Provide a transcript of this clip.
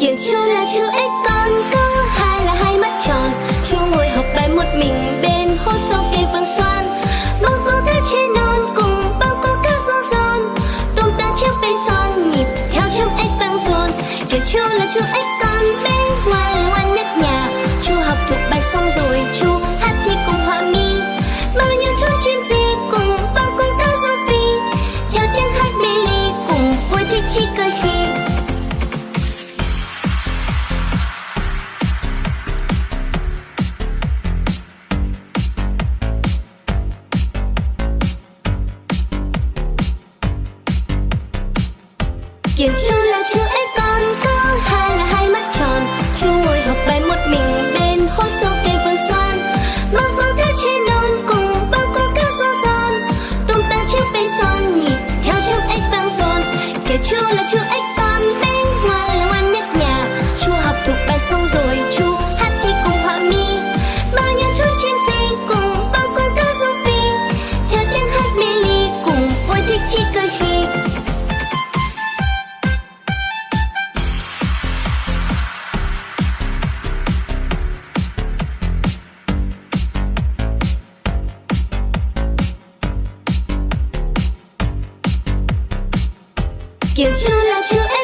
Kiểu chú là chú ếch con, có hai là hai mắt tròn. Chú ngồi học bài một mình bên hố sâu cây vườn xoan. Bao cô cá trên non cùng bao cô cá rô giòn. Tôm tan chiếc bay son, nhịp theo trong ếch vang dồn. Kiểu chú là chú ếch con bên ngoài là ngoan nhất nhà. Chú học thuộc bài xong rồi, chú hát thi cùng họa mi. Bao nhiêu chú chim gì cùng bao cô cá rô phi. Theo tiếng hát mê ly cùng vui thích chi cười khi Kiểu chú là chữ ếch con, có hai là hai mắt tròn. Chú ngồi học bài một mình bên hố sâu cây vườn xoan. Bao cô cá trên non cùng bao cô cá rô giòn. Tung tăng trước bay son, nhịp theo trong ếch vang dồn Kiểu chú là chữ ếch con bên ngoài là ngoan nhất nhà. Chú học thuộc bài xong rồi, chú hát thi cùng họa mi. Bao nhiêu chú chim gì cùng bao cô cá rô phi. Theo tiếng hát mê ly cùng vui thích chi cười khi Kiểu chú là chú